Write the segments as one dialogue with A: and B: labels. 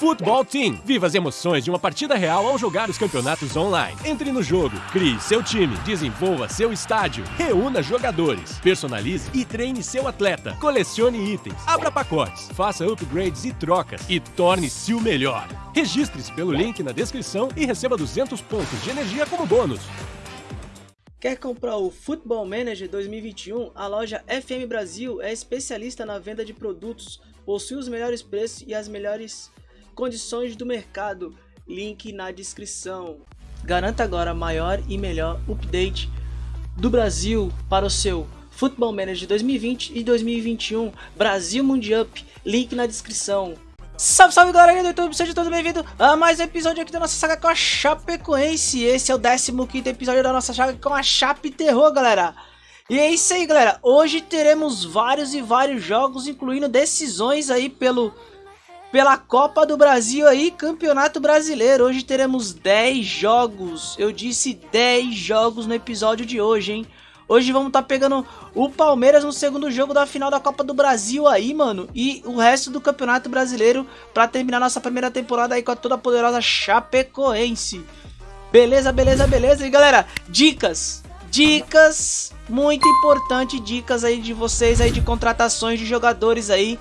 A: Futebol Team. Viva as emoções de uma partida real ao jogar os campeonatos online. Entre no jogo, crie seu time, desenvolva seu estádio, reúna jogadores, personalize e treine seu atleta, colecione itens, abra pacotes, faça upgrades e trocas e torne-se o melhor. Registre-se pelo link na descrição e receba 200 pontos de energia como bônus.
B: Quer comprar o Football Manager 2021? A loja FM Brasil é especialista na venda de produtos, possui os melhores preços e as melhores condições do mercado. Link na descrição. Garanta agora maior e melhor update do Brasil para o seu Football Manager 2020 e 2021 Brasil Mundial. Link na descrição. Salve, salve galera do YouTube, sejam todos bem-vindos a mais um episódio aqui da nossa saga com a Chapecoense Esse é o 15º episódio da nossa saga com a Chape Terror, galera E é isso aí, galera, hoje teremos vários e vários jogos, incluindo decisões aí pelo, pela Copa do Brasil aí, Campeonato Brasileiro Hoje teremos 10 jogos, eu disse 10 jogos no episódio de hoje, hein Hoje vamos estar tá pegando o Palmeiras no segundo jogo da final da Copa do Brasil aí, mano. E o resto do Campeonato Brasileiro para terminar nossa primeira temporada aí com a toda poderosa Chapecoense. Beleza, beleza, beleza. E galera, dicas. Dicas, muito importante, dicas aí de vocês aí de contratações de jogadores aí.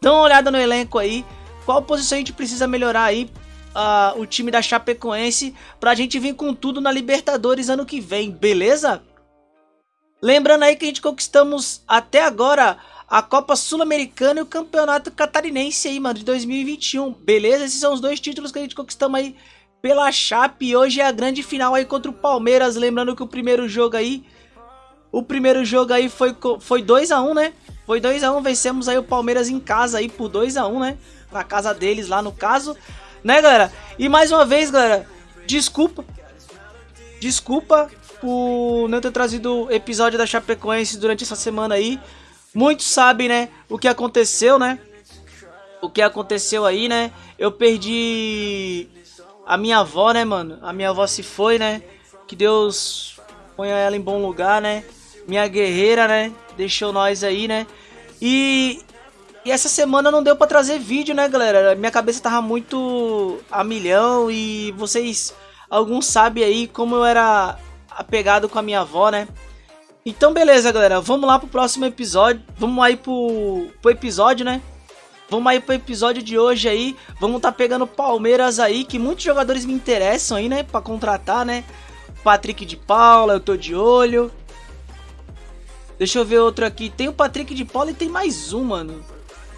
B: Dá uma olhada no elenco aí. Qual posição a gente precisa melhorar aí uh, o time da Chapecoense pra gente vir com tudo na Libertadores ano que vem, beleza? Lembrando aí que a gente conquistamos até agora a Copa Sul-Americana e o Campeonato Catarinense aí, mano, de 2021. Beleza? Esses são os dois títulos que a gente conquistamos aí pela Chape. E hoje é a grande final aí contra o Palmeiras. Lembrando que o primeiro jogo aí... O primeiro jogo aí foi, foi 2x1, né? Foi 2x1, vencemos aí o Palmeiras em casa aí por 2x1, né? Na casa deles lá no caso. Né, galera? E mais uma vez, galera, desculpa. Desculpa por não ter trazido episódio da Chapecoense durante essa semana aí. Muitos sabem, né, o que aconteceu, né? O que aconteceu aí, né? Eu perdi a minha avó, né, mano? A minha avó se foi, né? Que Deus ponha ela em bom lugar, né? Minha guerreira, né? Deixou nós aí, né? E, e essa semana não deu pra trazer vídeo, né, galera? Minha cabeça tava muito a milhão e vocês, alguns sabem aí como eu era apegado com a minha avó, né? Então beleza, galera, vamos lá pro próximo episódio, vamos aí pro, pro episódio, né? Vamos aí pro episódio de hoje aí, vamos tá pegando Palmeiras aí, que muitos jogadores me interessam aí, né, pra contratar, né? Patrick de Paula, eu tô de olho. Deixa eu ver outro aqui, tem o Patrick de Paula e tem mais um, mano.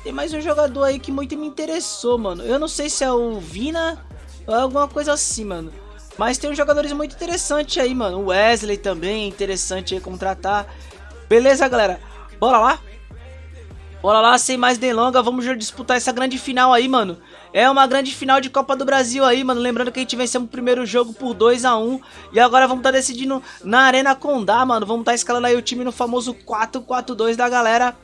B: Tem mais um jogador aí que muito me interessou, mano. Eu não sei se é o Vina ou alguma coisa assim, mano. Mas tem uns jogadores muito interessantes aí, mano. O Wesley também é interessante aí contratar. Beleza, galera? Bora lá? Bora lá, sem mais delongas, vamos disputar essa grande final aí, mano. É uma grande final de Copa do Brasil aí, mano. Lembrando que a gente venceu o primeiro jogo por 2x1. E agora vamos estar tá decidindo na Arena Condá, mano. Vamos estar tá escalando aí o time no famoso 4-4-2 da galera.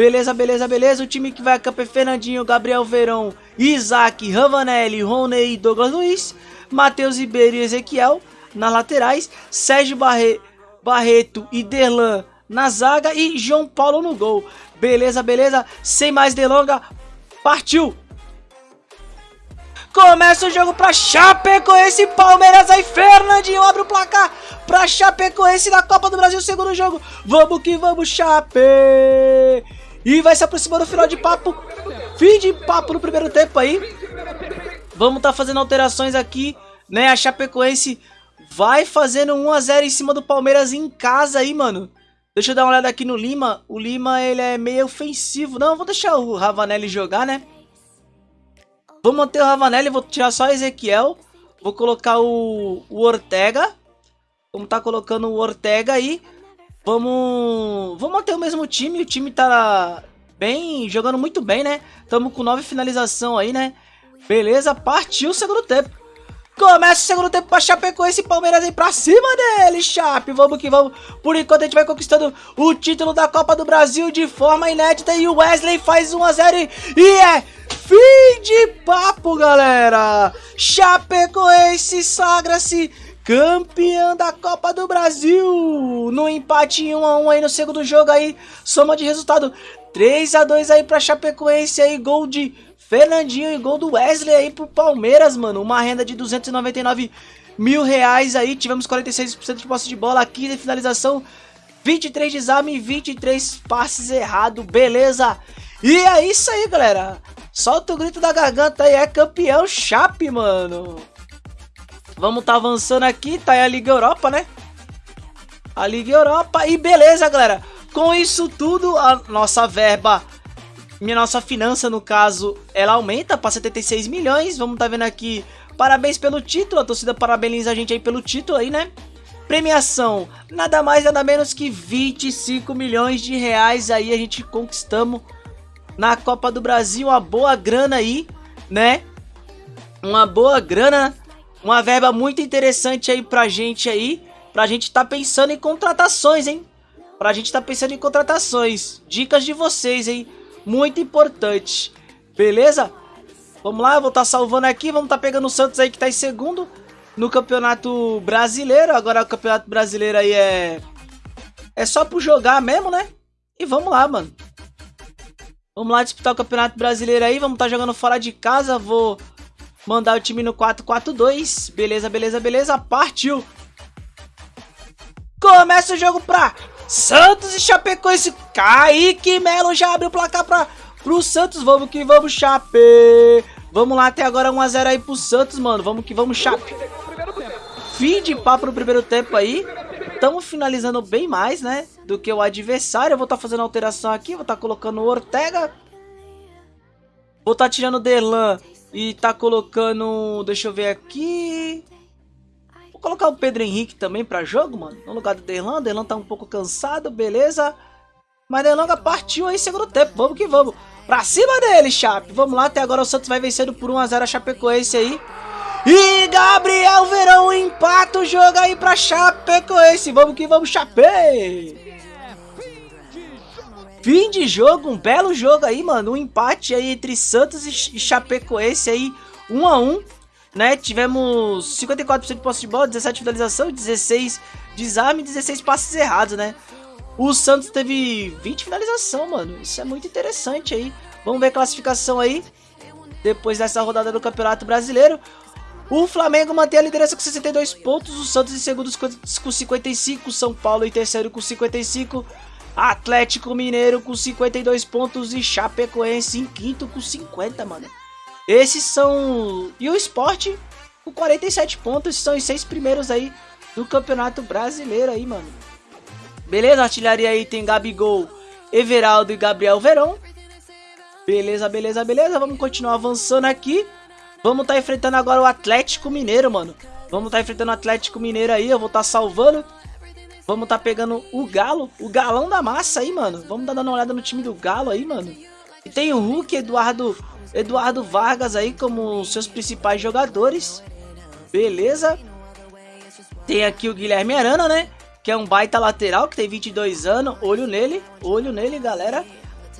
B: Beleza, beleza, beleza. O time que vai a campo é Fernandinho, Gabriel Verão, Isaac, Ravanelli, Rony e Douglas Luiz. Matheus Ribeiro e Ezequiel nas laterais, Sérgio Barre, Barreto e Derlan na zaga e João Paulo no gol. Beleza, beleza? Sem mais delonga, partiu! Começa o jogo pra Chapecoense, Palmeiras aí, Fernandinho abre o placar pra Chapecoense na Copa do Brasil, segundo jogo. Vamos que vamos, Chape! E vai se aproximando do final de papo, fim de papo no primeiro tempo aí. Vamos estar tá fazendo alterações aqui, né? A Chapecoense vai fazendo 1x0 em cima do Palmeiras em casa aí, mano. Deixa eu dar uma olhada aqui no Lima. O Lima, ele é meio ofensivo. Não, vou deixar o Ravanelli jogar, né? Vou manter o Ravanelli, vou tirar só o Ezequiel. Vou colocar o, o Ortega. Vamos tá colocando o Ortega aí. Vamos, vamos manter o mesmo time. O time tá bem, jogando muito bem, né? Tamo com nove finalização aí, né? Beleza, partiu o segundo tempo. Começa o segundo tempo pra Chapecoense e Palmeiras aí pra cima dele, Chape. Vamos que vamos. Por enquanto a gente vai conquistando o título da Copa do Brasil de forma inédita. E o Wesley faz 1x0 e é fim de papo, galera. Chapecoense sagra-se campeã da Copa do Brasil. No empate 1x1 aí no segundo jogo aí. Soma de resultado 3x2 aí pra Chapecoense aí. Gol de Fernandinho e gol do Wesley aí pro Palmeiras, mano. Uma renda de 299 mil reais aí. Tivemos 46% de posse de bola aqui de finalização. 23 desarme e 23 passes errados, beleza? E é isso aí, galera. Solta o grito da garganta aí, é campeão Chape, mano. Vamos tá avançando aqui, tá aí a Liga Europa, né? A Liga Europa e beleza, galera. Com isso tudo, a nossa verba, minha nossa finança no caso, ela aumenta para 76 milhões. Vamos tá vendo aqui, parabéns pelo título, a torcida parabeniza a gente aí pelo título aí, né? Premiação, nada mais nada menos que 25 milhões de reais aí a gente conquistamos na Copa do Brasil, uma boa grana aí, né? Uma boa grana, uma verba muito interessante aí pra gente aí, pra gente tá pensando em contratações, hein? Pra gente tá pensando em contratações, dicas de vocês, hein? Muito importante, beleza? Vamos lá, vou estar tá salvando aqui, vamos estar tá pegando o Santos aí que tá em segundo no Campeonato Brasileiro. Agora o Campeonato Brasileiro aí é... É só pro jogar mesmo, né? E vamos lá, mano. Vamos lá disputar o Campeonato Brasileiro aí. Vamos estar tá jogando fora de casa. Vou mandar o time no 4-4-2. Beleza, beleza, beleza. Partiu. Começa o jogo pra Santos e Chapecoense. Kaique Melo já abre o placar pra, pro Santos. Vamos que vamos, Chape. Vamos lá, até agora 1x0 aí pro Santos, mano. Vamos que vamos, Chape. Fim de papo no primeiro tempo aí. Estamos finalizando bem mais, né? Do que o adversário. Eu vou estar tá fazendo alteração aqui. Vou estar tá colocando o Ortega. Vou estar tá tirando o Derlan. E tá colocando... Deixa eu ver aqui... Vou colocar o Pedro Henrique também pra jogo, mano. No lugar do Derlan. Derlan tá um pouco cansado, beleza. Mas Derlan partiu aí segundo tempo. Vamos que vamos. Pra cima dele, Chape. Vamos lá. Até agora o Santos vai vencendo por 1x0 a Chapecoense aí. E Gabriel Verão empata o jogo aí pra Chapecoense. Vamos que vamos, Chape! Fim de jogo, um belo jogo aí, mano. Um empate aí entre Santos e Chapecoense aí, 1 um a 1 um, né? Tivemos 54% de posse de bola, 17 de finalização, 16 desarme e 16 passes errados, né? O Santos teve 20 finalização, mano. Isso é muito interessante aí. Vamos ver a classificação aí. Depois dessa rodada do Campeonato Brasileiro. O Flamengo mantém a liderança com 62 pontos, o Santos em segundo com 55, São Paulo em terceiro com 55, Atlético Mineiro com 52 pontos e Chapecoense em quinto com 50, mano. Esses são... E o Sport com 47 pontos, são os seis primeiros aí do Campeonato Brasileiro aí, mano. Beleza, artilharia aí tem Gabigol, Everaldo e Gabriel Verão. Beleza, beleza, beleza, vamos continuar avançando aqui. Vamos estar tá enfrentando agora o Atlético Mineiro, mano. Vamos estar tá enfrentando o Atlético Mineiro aí. Eu vou estar tá salvando. Vamos tá pegando o Galo. O galão da massa aí, mano. Vamos dar uma olhada no time do Galo aí, mano. E tem o Hulk, Eduardo, Eduardo Vargas aí como seus principais jogadores. Beleza. Tem aqui o Guilherme Arana, né? Que é um baita lateral, que tem 22 anos. Olho nele. Olho nele, galera.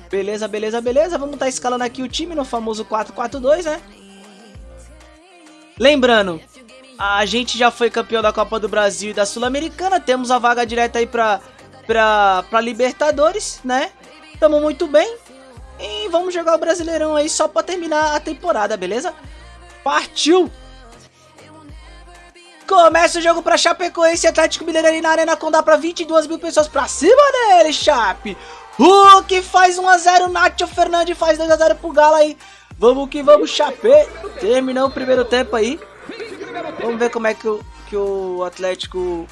B: Beleza, beleza, beleza. Vamos tá escalando aqui o time no famoso 4-4-2, né? Lembrando, a gente já foi campeão da Copa do Brasil e da Sul-Americana, temos a vaga direta aí pra, pra, pra Libertadores, né? Tamo muito bem. E vamos jogar o Brasileirão aí só pra terminar a temporada, beleza? Partiu! Começa o jogo pra Chapecoense Atlético Mineiro ali na Arena Condá pra 22 mil pessoas pra cima dele, Chape! Hulk faz 1x0, Nacho Fernandes faz 2x0 pro Galo aí. Vamos que vamos, Chapé. Terminou o primeiro tempo aí. Vamos ver como é que o, que o Atlético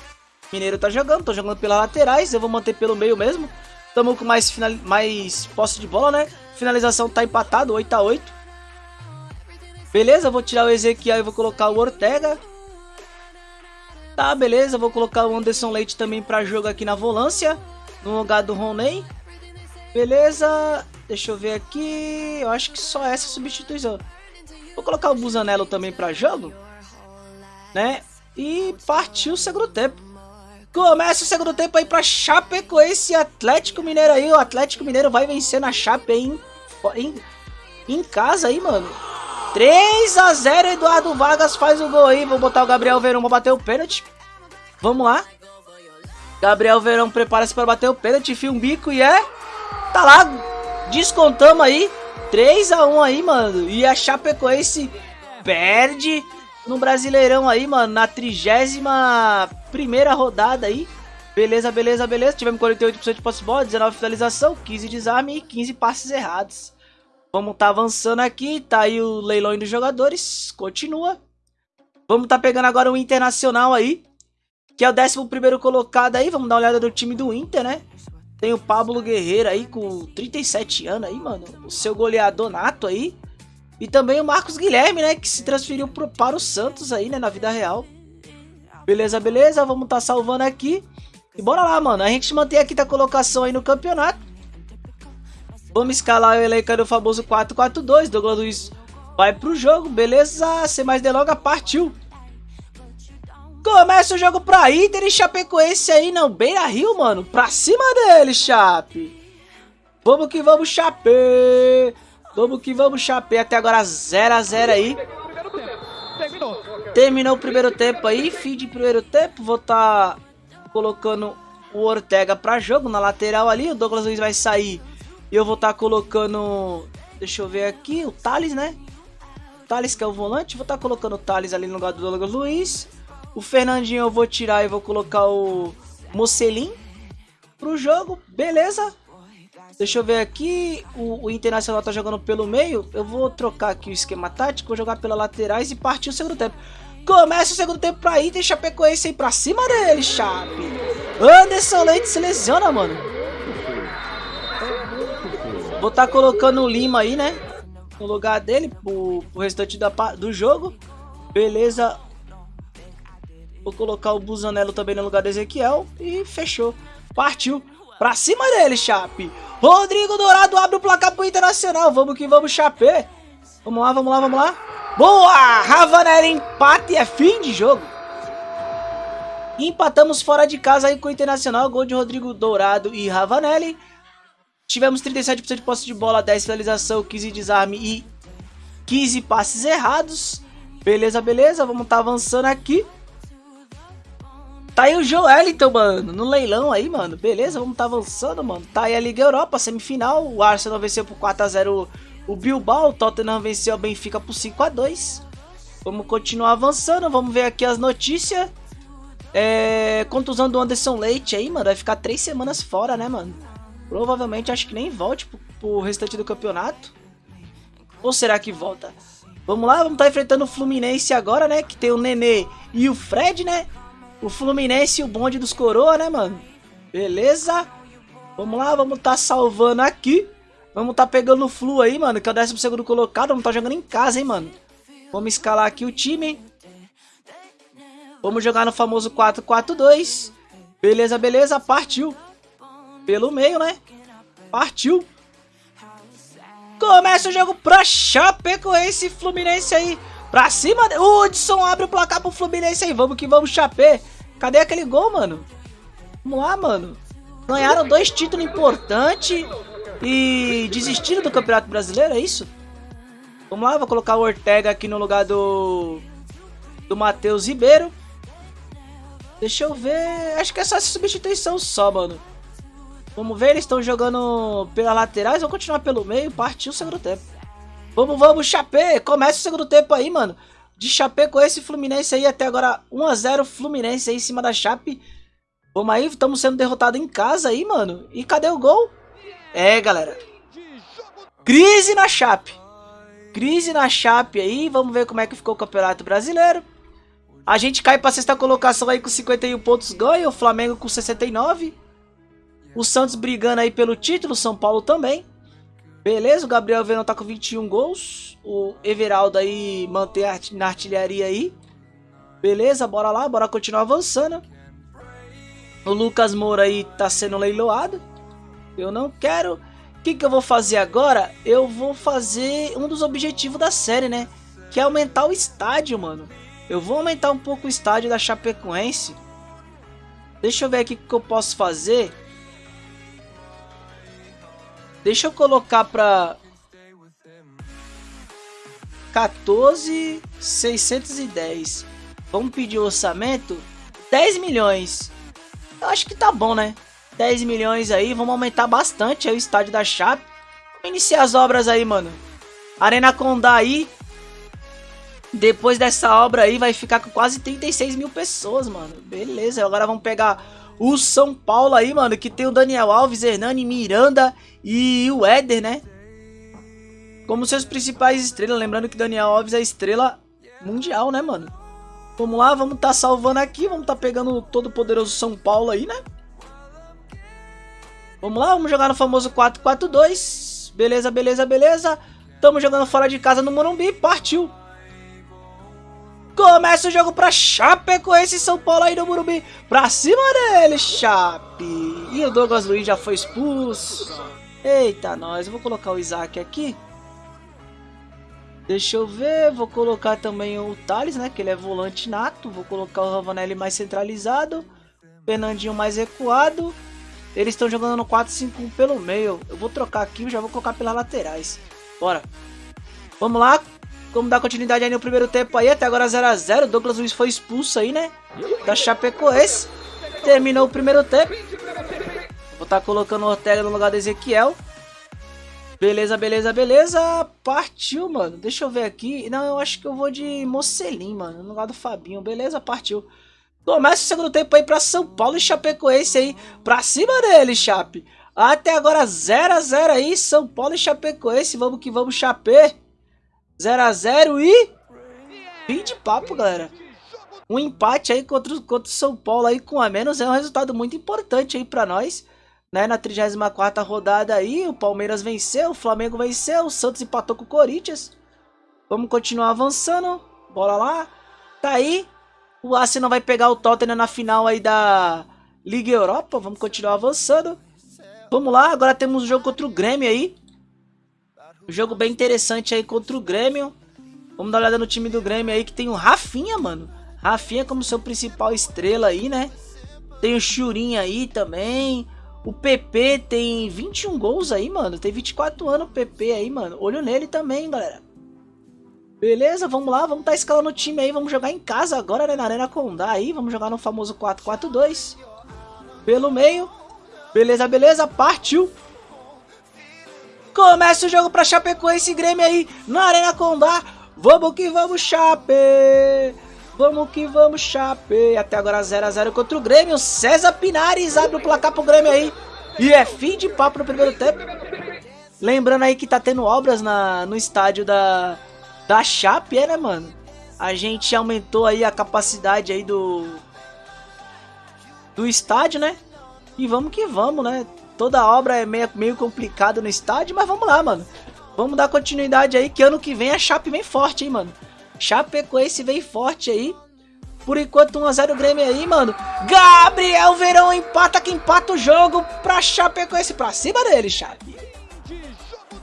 B: Mineiro tá jogando. Tô jogando pelas laterais, eu vou manter pelo meio mesmo. Tamo com mais, final, mais posse de bola, né? Finalização tá empatado, 8x8. Beleza, vou tirar o Ezequiel e vou colocar o Ortega. Tá, beleza, vou colocar o Anderson Leite também pra jogo aqui na volância. No lugar do Roney. Beleza, deixa eu ver aqui. Eu acho que só essa substituição. Vou colocar o Busanello também para jogo. Né? E partiu o segundo tempo. Começa o segundo tempo aí pra Chape com esse Atlético Mineiro aí. O Atlético Mineiro vai vencer na Chape em, em, em casa aí, mano. 3 a 0 Eduardo Vargas faz o gol aí. Vou botar o Gabriel Verão pra bater o pênalti. Vamos lá. Gabriel Verão prepara-se para bater o pênalti, enfia um bico e é... Tá lá, descontamos aí 3x1 aí, mano. E a Chapecoense perde no Brasileirão aí, mano, na 31 primeira rodada aí. Beleza, beleza, beleza. Tivemos 48% de posse de bola, 19 finalização, 15 desarme e 15 passes errados. Vamos tá avançando aqui, tá aí o leilão dos jogadores, continua. Vamos tá pegando agora o Internacional aí, que é o 11º colocado aí. Vamos dar uma olhada no time do Inter, né? Tem o Pablo Guerreiro aí com 37 anos aí, mano. O seu goleador nato aí. E também o Marcos Guilherme, né? Que se transferiu pro, para o Santos aí, né? Na vida real. Beleza, beleza. Vamos tá salvando aqui. E bora lá, mano. A gente mantém a colocação aí no campeonato. Vamos escalar o elenco do famoso 4-4-2. Douglas Luiz vai pro jogo. Beleza. Sem mais delongas, partiu. Começa o jogo pra Inter e Chapecoense aí, não. Beira Rio, mano. Pra cima dele, Chape. Vamos que vamos, Chape. Vamos que vamos, Chape. Até agora 0x0 aí. Terminou o primeiro tempo aí. Fim de primeiro tempo. Vou estar tá colocando o Ortega pra jogo na lateral ali. O Douglas Luiz vai sair. E eu vou estar tá colocando... Deixa eu ver aqui. O Thales, né? O Thales que é o volante. Vou estar tá colocando o Thales ali no lugar do Douglas Luiz. O Fernandinho eu vou tirar e vou colocar o Mocelin pro jogo, beleza? Deixa eu ver aqui, o, o, Internacional tá jogando pelo meio, eu vou trocar aqui o esquema tático, vou jogar pelas laterais e partir o segundo tempo. Começa o segundo tempo pra Inter Chapecoense aí pra cima dele, Chape. Anderson Leite se lesiona, mano. Vou estar tá colocando o Lima aí, né? No lugar dele, pro, pro restante da, do jogo. Beleza, Vou colocar o Busanello também no lugar do Ezequiel. E fechou. Partiu. Pra cima dele, Chape. Rodrigo Dourado abre o placar pro Internacional. Vamos que vamos, Chape. Vamos lá, vamos lá, vamos lá. Boa! Ravanelli empate é fim de jogo. Empatamos fora de casa aí com o Internacional. Gol de Rodrigo Dourado e Ravanelli. Tivemos 37% de posse de bola, 10 finalização, 15 desarme e 15 passes errados. Beleza, beleza. Vamos estar tá avançando aqui. Tá aí o Joeliton, mano, no leilão aí, mano. Beleza, vamos tá avançando, mano. Tá aí a Liga Europa, semifinal. O Arsenal venceu por 4x0 o Bilbao. O Tottenham venceu o Benfica por 5x2. Vamos continuar avançando. Vamos ver aqui as notícias. É... Contusão do Anderson Leite aí, mano. Vai ficar três semanas fora, né, mano? Provavelmente acho que nem volte pro, pro restante do campeonato. Ou será que volta? Vamos lá, vamos estar tá enfrentando o Fluminense agora, né? Que tem o Nenê e o Fred, né? O Fluminense e o bonde dos coroa, né, mano? Beleza? Vamos lá, vamos tá salvando aqui. Vamos tá pegando o Flu aí, mano, que é o 12 colocado. Vamos tá jogando em casa, hein, mano. Vamos escalar aqui o time. Vamos jogar no famoso 4-4-2. Beleza, beleza, partiu. Pelo meio, né? Partiu. Começa o jogo pra Chapecoense Fluminense aí. Pra cima. Hudson abre o placar pro Fluminense aí. Vamos que vamos, Chapé. Cadê aquele gol, mano? Vamos lá, mano. Ganharam dois títulos importantes e desistiram do Campeonato Brasileiro, é isso? Vamos lá, vou colocar o Ortega aqui no lugar do do Matheus Ribeiro. Deixa eu ver. Acho que é só essa substituição só, mano. Vamos ver, eles estão jogando pelas laterais. Vou continuar pelo meio. Partiu o segundo tempo. Vamos, vamos, Chapé. Começa o segundo tempo aí, mano. De Chapé com esse Fluminense aí até agora 1x0 Fluminense aí em cima da Chape. Vamos aí, estamos sendo derrotados em casa aí, mano. E cadê o gol? É, galera. Crise na Chape. Crise na Chape aí. Vamos ver como é que ficou o Campeonato Brasileiro. A gente cai pra sexta colocação aí com 51 pontos ganha. O Flamengo com 69. O Santos brigando aí pelo título. São Paulo também. Beleza, o Gabriel Verão tá com 21 gols. O Everaldo aí mantém na artilharia aí. Beleza, bora lá, bora continuar avançando. O Lucas Moura aí tá sendo leiloado. Eu não quero. O que, que eu vou fazer agora? Eu vou fazer um dos objetivos da série, né? Que é aumentar o estádio, mano. Eu vou aumentar um pouco o estádio da Chapecoense. Deixa eu ver aqui o que eu posso fazer. Deixa eu colocar pra 14,610. Vamos pedir orçamento? 10 milhões. Eu acho que tá bom, né? 10 milhões aí, vamos aumentar bastante aí o estádio da Chape. iniciar as obras aí, mano. Arena Condá aí. Depois dessa obra aí, vai ficar com quase 36 mil pessoas, mano. Beleza, agora vamos pegar o São Paulo aí, mano. Que tem o Daniel Alves, Hernani, Miranda e o Éder, né? Como seus principais estrelas. Lembrando que Daniel Alves é estrela mundial, né, mano? Vamos lá, vamos tá salvando aqui. Vamos tá pegando o todo poderoso São Paulo aí, né? Vamos lá, vamos jogar no famoso 4-4-2. Beleza, beleza, beleza. Tamo jogando fora de casa no Morumbi. Partiu. Começa o jogo pra com esse São Paulo aí no Morumbi. Pra cima dele, Chape. E o Douglas Luiz já foi expulso. Eita, nós. Eu vou colocar o Isaac aqui. Deixa eu ver. Vou colocar também o Thales, né? Que ele é volante nato. Vou colocar o Ravanelli mais centralizado. Fernandinho mais recuado. Eles estão jogando no 4-5-1 pelo meio. Eu vou trocar aqui já vou colocar pelas laterais. Bora. Vamos lá. Vamos dar continuidade aí no primeiro tempo aí. Até agora 0x0. Douglas Luiz foi expulso aí, né? Da Chapecoense. Terminou o primeiro tempo. Vou estar tá colocando o Ortega no lugar do Ezequiel. Beleza, beleza, beleza. Partiu, mano. Deixa eu ver aqui. Não, eu acho que eu vou de Mocelim, mano. No lugar do Fabinho. Beleza, partiu. Começa o segundo tempo aí pra São Paulo e Chapecoense aí. Pra cima dele, Chape. Até agora 0x0 aí. São Paulo e Chapecoense. Vamos que vamos, Chape. 0x0 e... Fim de papo, galera. Um empate aí contra, contra o São Paulo aí com a menos é um resultado muito importante aí pra nós. Né? Na 34ª rodada aí, o Palmeiras venceu, o Flamengo venceu, o Santos empatou com o Corinthians. Vamos continuar avançando. Bora lá. Tá aí. O Arsenal vai pegar o Tottenham na final aí da Liga Europa. Vamos continuar avançando. Vamos lá, agora temos o um jogo contra o Grêmio aí. Jogo bem interessante aí contra o Grêmio. Vamos dar uma olhada no time do Grêmio aí, que tem o Rafinha, mano. Rafinha como seu principal estrela aí, né? Tem o Churinha aí também. O PP tem 21 gols aí, mano. Tem 24 anos o PP aí, mano. Olho nele também, galera. Beleza, vamos lá. Vamos estar tá escalando o time aí. Vamos jogar em casa agora, né? Na Arena Condá aí. Vamos jogar no famoso 4-4-2. Pelo meio. Beleza, beleza. Partiu. Começa o jogo pra Chapecoense e Grêmio aí na Arena Condá. Vamos que vamos, Chape! Vamos que vamos, Chape! Até agora 0x0 contra o Grêmio. César Pinares abre o placar pro Grêmio aí. E é fim de papo no primeiro tempo. Lembrando aí que tá tendo obras na, no estádio da, da Chape, é, né, mano? A gente aumentou aí a capacidade aí do... Do estádio, né? E vamos que vamos, né? Toda obra é meio, meio complicado no estádio, mas vamos lá, mano. Vamos dar continuidade aí, que ano que vem a Chape vem forte, hein, mano. Chapecoense vem forte aí. Por enquanto 1x0 Grêmio aí, mano. Gabriel Verão empata que empata o jogo pra Chapecoense. Pra cima dele, Chape.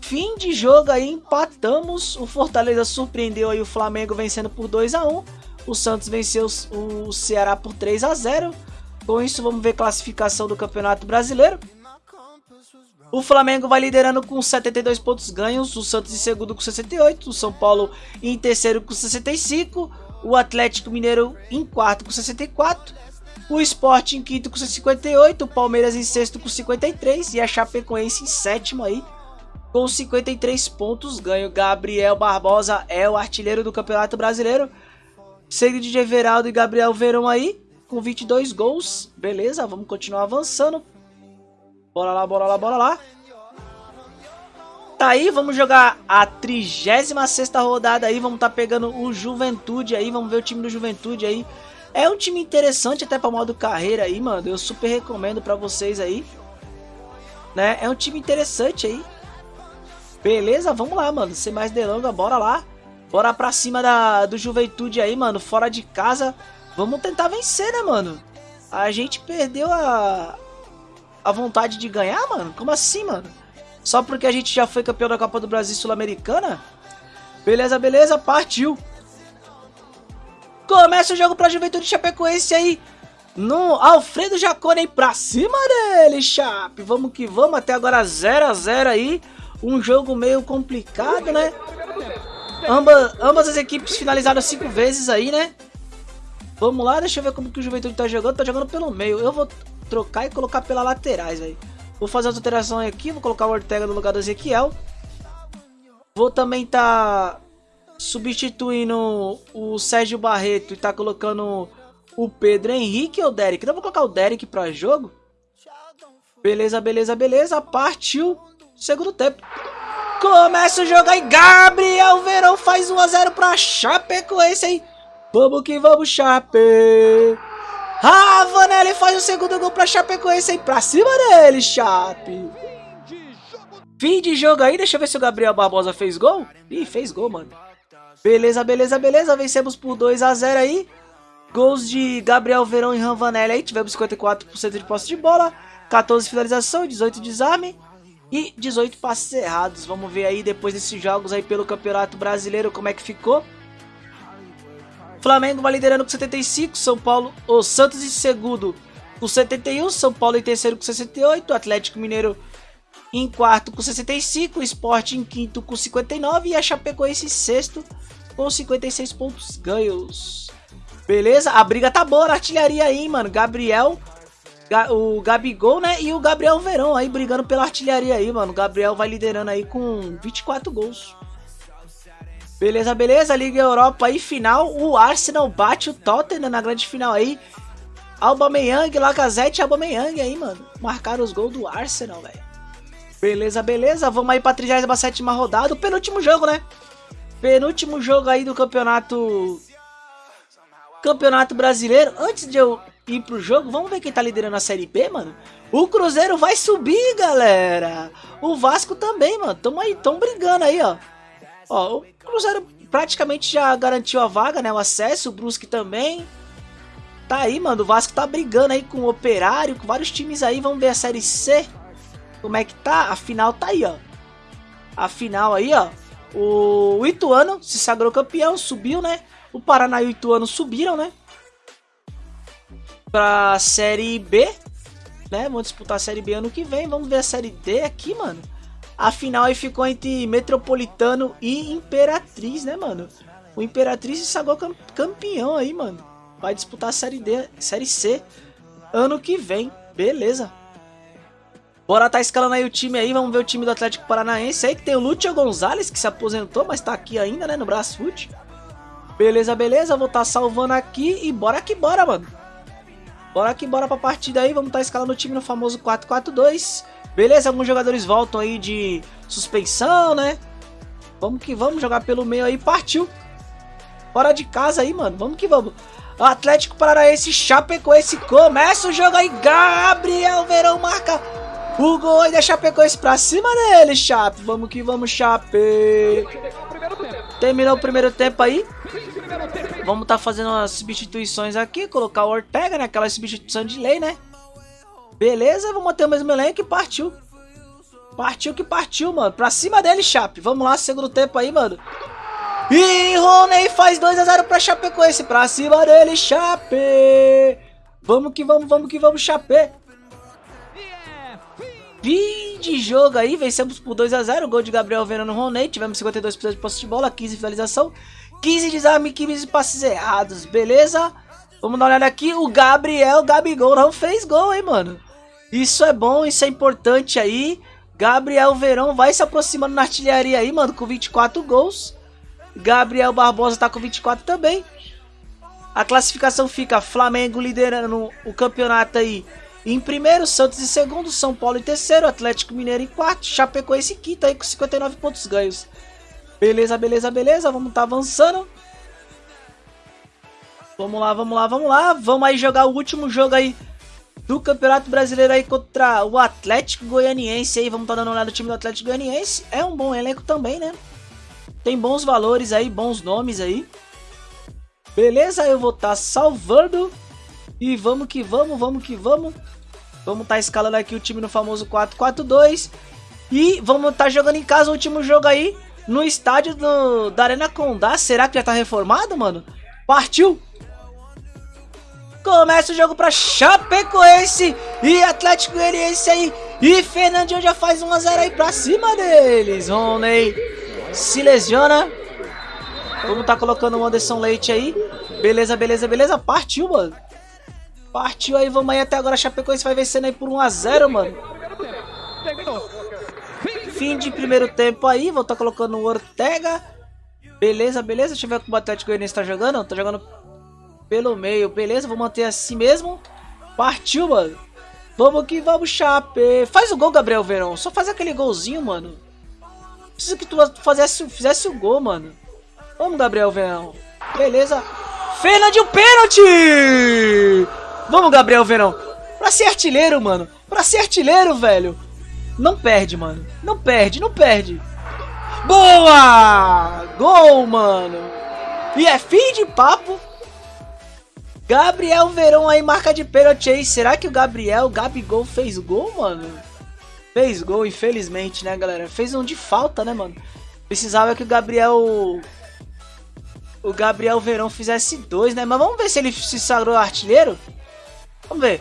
B: Fim de jogo aí, empatamos. O Fortaleza surpreendeu aí o Flamengo vencendo por 2x1. O Santos venceu o Ceará por 3x0. Com isso, vamos ver classificação do Campeonato Brasileiro. O Flamengo vai liderando com 72 pontos ganhos, o Santos em segundo com 68, o São Paulo em terceiro com 65, o Atlético Mineiro em quarto com 64, o Sport em quinto com 58, o Palmeiras em sexto com 53 e a Chapecoense em sétimo aí com 53 pontos ganho. Gabriel Barbosa é o artilheiro do Campeonato Brasileiro, seguido de Everaldo e Gabriel Verão aí com 22 gols. Beleza, vamos continuar avançando. Bora lá, bora lá, bora lá. Tá aí, vamos jogar a 36 rodada aí. Vamos tá pegando o Juventude aí. Vamos ver o time do Juventude aí. É um time interessante até para modo carreira aí, mano. Eu super recomendo para vocês aí. Né? É um time interessante aí. Beleza? Vamos lá, mano. Sem mais delongas, bora lá. Bora pra cima da, do Juventude aí, mano. Fora de casa. Vamos tentar vencer, né, mano? A gente perdeu a, a vontade de ganhar, mano? Como assim, mano? Só porque a gente já foi campeão da Copa do Brasil Sul-Americana? Beleza, beleza, partiu. Começa o jogo pra Juventude Chapecoense aí. No Alfredo Jacone aí pra cima dele, Chape. Vamos que vamos, até agora 0 a 0 aí. Um jogo meio complicado, né? Amba, ambas as equipes finalizaram cinco vezes aí, né? Vamos lá, deixa eu ver como que o Juventude tá jogando. Tá jogando pelo meio. Eu vou trocar e colocar pela laterais, velho. Vou fazer as alterações aqui, vou colocar o Ortega no lugar do Ezequiel. Vou também tá substituindo o Sérgio Barreto e tá colocando o Pedro Henrique ou o Derek. Então vou colocar o Derek pra jogo. Beleza, beleza, beleza. Partiu. Segundo tempo. Começa o jogo aí. Gabriel Verão faz 1x0 pra Chapecoense aí. Vamos que vamos, Chape. Ravanelli faz o segundo gol pra Chapecoense aí. Pra cima dele, Chape. Fim de jogo aí. Deixa eu ver se o Gabriel Barbosa fez gol. Ih, fez gol, mano. Beleza, beleza, beleza. Vencemos por 2x0 aí. Gols de Gabriel Verão e Ravanelli aí. Tivemos 54% de posse de bola. 14 finalização, 18 desarme e 18 passes errados. Vamos ver aí depois desses jogos aí pelo Campeonato Brasileiro como é que ficou. Flamengo vai liderando com 75, São Paulo, o Santos em segundo com 71, São Paulo em terceiro com 68, Atlético Mineiro em quarto com 65, o Sport em quinto com 59 e a Chapecoense em sexto com 56 pontos ganhos. Beleza? A briga tá boa na artilharia aí, mano. Gabriel o Gabigol, né? E o Gabriel Verão aí brigando pela artilharia aí, mano. O Gabriel vai liderando aí com 24 gols. Beleza, beleza. Liga Europa aí, final. O Arsenal bate o Tottenham na grande final aí. Aubameyang, Lacazette e Aubameyang aí, mano. Marcaram os gols do Arsenal, velho. Beleza, beleza. Vamos aí pra 37 rodada. O penúltimo jogo, né? Penúltimo jogo aí do campeonato... Campeonato Brasileiro. Antes de eu ir pro jogo, vamos ver quem tá liderando a Série B, mano. O Cruzeiro vai subir, galera. O Vasco também, mano. Tamo aí, tão brigando aí, ó. Ó, o Cruzeiro praticamente já garantiu a vaga, né? O acesso, o Brusque também. Tá aí, mano. O Vasco tá brigando aí com o Operário, com vários times aí. Vamos ver a Série C. Como é que tá? A final tá aí, ó. A final aí, ó. O Ituano se sagrou campeão, subiu, né? O Paraná e o Ituano subiram, né? pra Série B, né? Vamos disputar a Série B ano que vem. Vamos ver a Série D aqui, mano. A final aí ficou entre Metropolitano e Imperatriz, né, mano? O Imperatriz se sagrou campeão aí, mano. Vai disputar a Série D, Série C ano que vem. Beleza. Bora tá escalando aí o time aí, vamos ver o time do Atlético Paranaense aí, que tem o Lúcio Gonzalez, que se aposentou, mas tá aqui ainda, né, no Brasfoot. Beleza, beleza, vou tá salvando aqui e bora que bora, mano. Bora que bora pra partida aí, vamos tá escalando o time no famoso 4-4-2. Beleza, alguns jogadores voltam aí de suspensão, né? Vamos que vamos jogar pelo meio aí, partiu. Bora de casa aí, mano, vamos que vamos. Atlético Paranaense, Chapecoense, começa o jogo aí, Gabriel Verão marca o gol e deixa Chapecoense pra cima dele, Chape. Vamos que vamos, Chape. Terminou o primeiro tempo aí. Vamos tá fazendo as substituições aqui. Colocar o Ortega, né? Aquela substituição de lei, né? Beleza, vamos manter o mesmo elenco e partiu. Partiu que partiu, mano. Pra cima dele, Chape. Vamos lá, segundo tempo aí, mano. E Rony faz 2x0 pra Chapecoense. Pra cima dele, Chape. Vamos que vamos, vamos que vamos, Chape. Fim de jogo aí, vencemos por 2x0. Gol de Gabriel Vena no Roney. Tivemos 52% de posse de bola, 15 finalização. 15 desarme, 15 passes errados, beleza? Vamos dar uma olhada aqui, o Gabriel Gabigol não fez gol, hein, mano? Isso é bom, isso é importante aí. Gabriel Verão vai se aproximando na artilharia aí, mano, com 24 gols. Gabriel Barbosa tá com 24 também. A classificação fica Flamengo liderando o campeonato aí em primeiro, Santos em segundo, São Paulo em terceiro, Atlético Mineiro em quarto, Chapecoense em quinto aí com 59 pontos ganhos. Beleza, beleza, beleza. Vamos tá avançando. Vamos lá, vamos lá, vamos lá. Vamos aí jogar o último jogo aí do Campeonato Brasileiro aí contra o Atlético Goianiense aí. Vamos tá dando uma olhada no time do Atlético Goianiense. É um bom elenco também, né? Tem bons valores aí, bons nomes aí. Beleza, eu vou estar tá salvando. E vamos que vamos, vamos que vamos. Vamos estar tá escalando aqui o time no famoso 4-4-2. E vamos estar tá jogando em casa o último jogo aí no estádio do, da Arena Condá. Será que já tá reformado, mano? Partiu! Começa o jogo pra Chapecoense e Atlético Goianiense aí. E Fernandinho já faz 1x0 aí pra cima deles. Rony se lesiona. Vamos tá colocando o Anderson Leite aí. Beleza, beleza, beleza. Partiu, mano. Partiu aí, vamos aí até agora. Chapecoense vai vencendo aí por 1x0, mano. Terminou. Fim de primeiro tempo aí, vou tá colocando o Ortega. Beleza, beleza. Deixa eu ver como o Atlético Goianiense tá jogando. Tá jogando pelo meio. Beleza, vou manter assim mesmo. Partiu, mano. Vamos que vamos, Chape. Faz o gol, Gabriel Verão. Só faz aquele golzinho, mano. Precisa que tu fizesse, fizesse o gol, mano. Vamos, Gabriel Verão. Beleza. Fernandinho, pênalti! Vamos, Gabriel Verão. Pra ser artilheiro, mano. Pra ser artilheiro, velho. Não perde, mano. Não perde, não perde. Boa! Gol, mano. E é fim de papo. Gabriel Verão aí, marca de pênalti aí. Será que o Gabriel, o Gabigol, fez gol, mano? Fez gol, infelizmente, né, galera? Fez um de falta, né, mano? Precisava que o Gabriel... O Gabriel Verão fizesse dois, né? Mas vamos ver se ele se sagrou artilheiro. Vamos ver.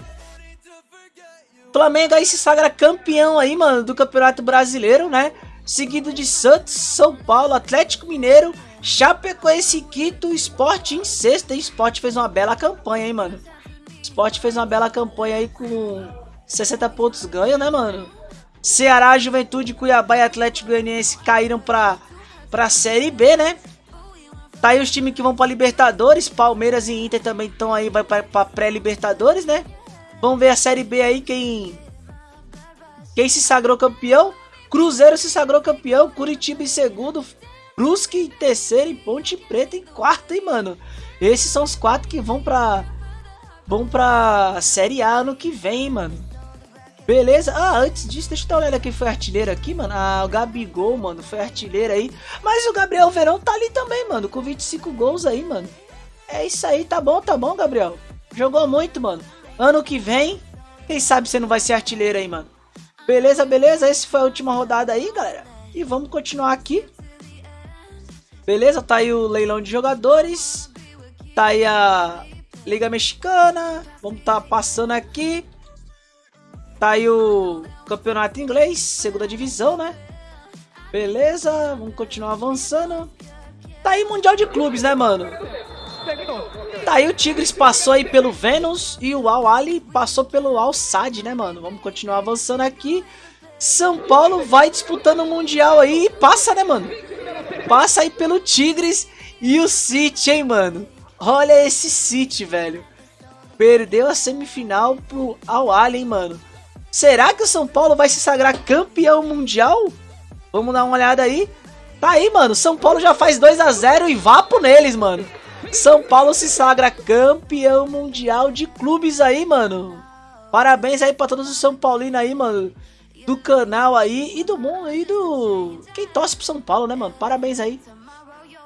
B: Flamengo aí se sagra campeão aí, mano, do Campeonato Brasileiro, né? Seguido de Santos, São Paulo, Atlético Mineiro, Chapecoense, Quito, Sport em sexta. E Sport fez uma bela campanha, hein, mano? Sport fez uma bela campanha aí com 60 pontos ganho, né, mano? Ceará, Juventude, Cuiabá e Atlético Goianiense caíram pra, pra Série B, né? Tá aí os times que vão pra Libertadores. Palmeiras e Inter também estão aí, vai pra, pra pré-Libertadores, né? Vamos ver a Série B aí, quem... Quem se sagrou campeão? Cruzeiro se sagrou campeão, Curitiba em segundo, Brusque em terceiro e Ponte Preta em quarto, hein, mano? Esses são os quatro que vão pra... Vão pra Série A ano que vem, mano. Beleza? Ah, antes disso, deixa eu dar uma olhada quem foi artilheiro aqui, mano. Ah, o Gabigol, mano, foi artilheiro aí. Mas o Gabriel Verão tá ali também, mano, com 25 gols aí, mano. É isso aí, tá bom, tá bom, Gabriel. Jogou muito, mano. Ano que vem, quem sabe você não vai ser artilheiro aí, mano. Beleza, beleza? Esse foi a última rodada aí, galera. E vamos continuar aqui. Beleza, tá aí o leilão de jogadores. Tá aí a Liga Mexicana. Vamos tá passando aqui. Tá aí o campeonato inglês, segunda divisão, né? Beleza, vamos continuar avançando. Tá aí Mundial de Clubes, né, mano? Tá aí o Tigres passou aí pelo Venus e o Al Ali passou pelo Al Sad, né, mano? Vamos continuar avançando aqui. São Paulo vai disputando o Mundial aí e passa, né, mano? Passa aí pelo Tigres e o City, hein, mano? Olha esse City, velho. Perdeu a semifinal pro Al Ali, hein, mano? Será que o São Paulo vai se sagrar campeão mundial? Vamos dar uma olhada aí. Tá aí, mano. São Paulo já faz 2 a 0 e vapo neles, mano. São Paulo se sagra campeão mundial de clubes aí, mano. Parabéns aí pra todos os São Paulinos aí, mano. Do canal aí e do mundo aí do... Quem torce pro São Paulo, né, mano? Parabéns aí.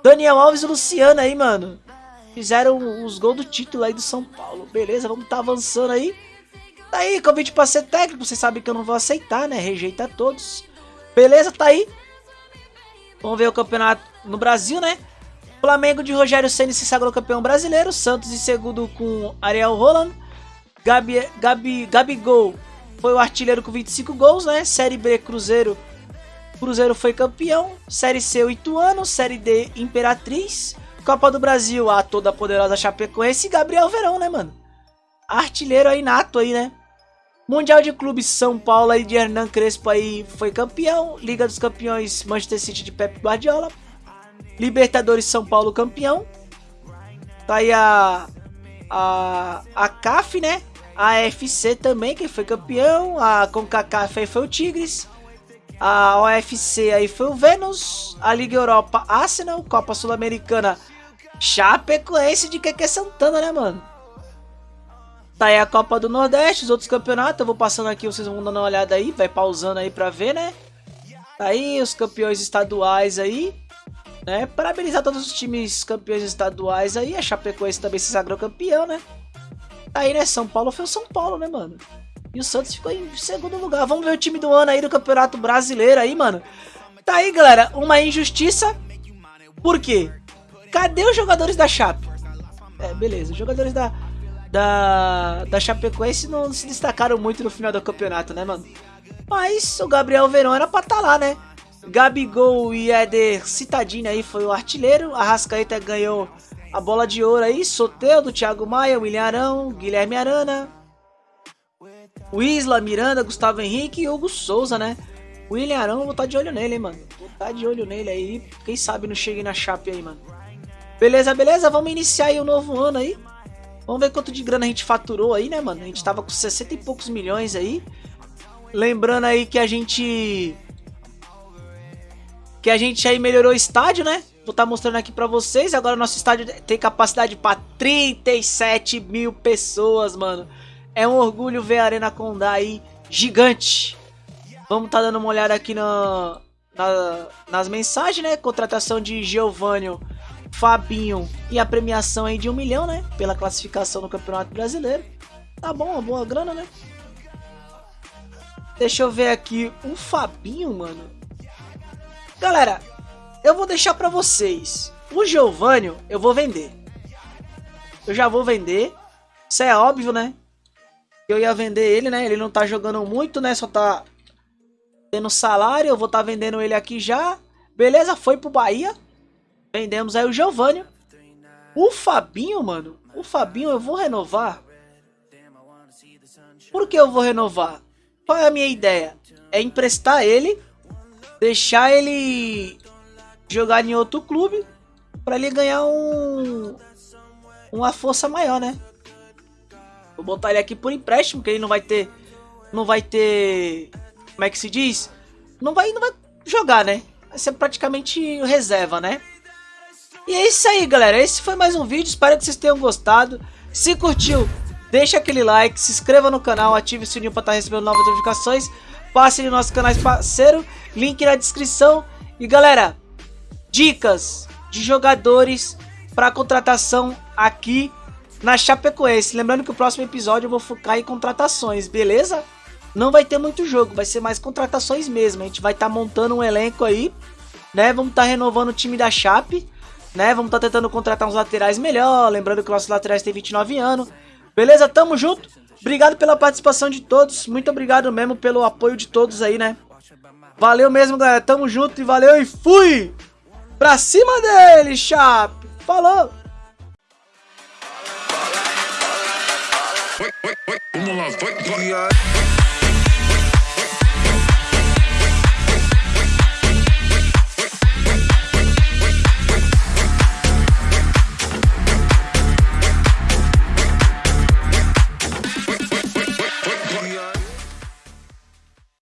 B: Daniel Alves e Luciano aí, mano. Fizeram os gols do título aí do São Paulo. Beleza, vamos tá avançando aí. Tá aí, convite pra ser técnico, vocês sabem que eu não vou aceitar, né? Rejeita todos. Beleza, tá aí. Vamos ver o campeonato no Brasil, né? Flamengo de Rogério Ceni se sagrou campeão brasileiro. Santos em segundo com Ariel Roland. Gabi, Gabi, Gabigol foi o artilheiro com 25 gols, né? Série B, Cruzeiro. Cruzeiro foi campeão. Série C, Ituano. Série D, Imperatriz. Copa do Brasil, a toda poderosa Chapecoense e Gabriel Verão, né, mano? Artilheiro aí nato aí, né? Mundial de Clubes São Paulo aí de Hernan Crespo aí foi campeão. Liga dos Campeões Manchester City de Pep Guardiola. Libertadores São Paulo campeão. Tá aí a, a, a CAF, né? A AFC também, que foi campeão. A CONCACAF aí foi o Tigres. A OFC aí foi o Vênus. A Liga Europa Arsenal. Copa Sul-Americana Chapecoense de Keke Santana, né, mano? Tá aí a Copa do Nordeste, os outros campeonatos. Eu vou passando aqui, vocês vão dando uma olhada aí. Vai pausando aí pra ver, né? Tá aí os campeões estaduais aí. Né? Parabenizar todos os times campeões estaduais aí. A Chapecoense também se sagrou campeão, né? Aí, né? São Paulo foi o São Paulo, né, mano? E o Santos ficou em segundo lugar. Vamos ver o time do ano aí do Campeonato Brasileiro aí, mano. Tá aí, galera. Uma injustiça. Por quê? Cadê os jogadores da Chape? É, beleza. Os jogadores da da, da Chapecoense não se destacaram muito no final do campeonato, né, mano? Mas o Gabriel Verão era pra estar tá lá, né? Gabigol e Éder Citadini aí foi o artilheiro. A Rascaeta ganhou a bola de ouro aí. Soteudo, Thiago Maia, William Arão, Guilherme Arana. Isla, Miranda, Gustavo Henrique e Hugo Souza, né? William Arão, vou estar tá de olho nele, hein, mano. Vou estar tá de olho nele aí. Quem sabe não chegue na chape aí, mano. Beleza, beleza? Vamos iniciar aí o novo ano aí. Vamos ver quanto de grana a gente faturou aí, né, mano? A gente tava com 60 e poucos milhões aí. Lembrando aí que a gente... Que a gente aí melhorou o estádio, né? Vou estar tá mostrando aqui pra vocês. Agora nosso estádio tem capacidade pra 37 mil pessoas, mano. É um orgulho ver a Arena Condá aí gigante. Vamos estar tá dando uma olhada aqui na, na, nas mensagens, né? Contratação de Giovanni, Fabinho e a premiação aí de um milhão, né? Pela classificação no Campeonato Brasileiro. Tá bom, uma boa grana, né? Deixa eu ver aqui. O Fabinho, mano. Galera, eu vou deixar pra vocês. O Giovanni eu vou vender. Eu já vou vender. Isso é óbvio, né? Eu ia vender ele, né? Ele não tá jogando muito, né? Só tá tendo salário, eu vou tá vendendo ele aqui já. Beleza, foi pro Bahia. Vendemos aí o Giovanni. O Fabinho, mano. O Fabinho eu vou renovar. Por que eu vou renovar? Qual é a minha ideia? É emprestar ele. Deixar ele jogar em outro clube. Pra ele ganhar um... Uma força maior, né? Vou botar ele aqui por empréstimo. Que ele não vai ter... Não vai ter como é que se diz? Não vai, não vai jogar, né? Vai ser praticamente reserva, né? E é isso aí, galera. Esse foi mais um vídeo. Espero que vocês tenham gostado. Se curtiu, deixa aquele like, se inscreva no canal, ative o sininho para estar tá recebendo novas notificações. Passe no nosso canal parceiro, link na descrição. E galera, dicas de jogadores para contratação aqui na Chapecoense. Lembrando que o próximo episódio eu vou focar em contratações, beleza? não vai ter muito jogo, vai ser mais contratações mesmo. A gente vai estar tá montando um elenco aí, né? Vamos estar tá renovando o time da Chape, né? Vamos estar tá tentando contratar uns laterais melhor, lembrando que nossos laterais têm 29 anos. Beleza? Tamo junto. Obrigado pela participação de todos. Muito obrigado mesmo pelo apoio de todos aí, né? Valeu mesmo, galera. Tamo junto e valeu e fui! Pra cima dele, Chape! Falou! Vamos lá, vai, vai.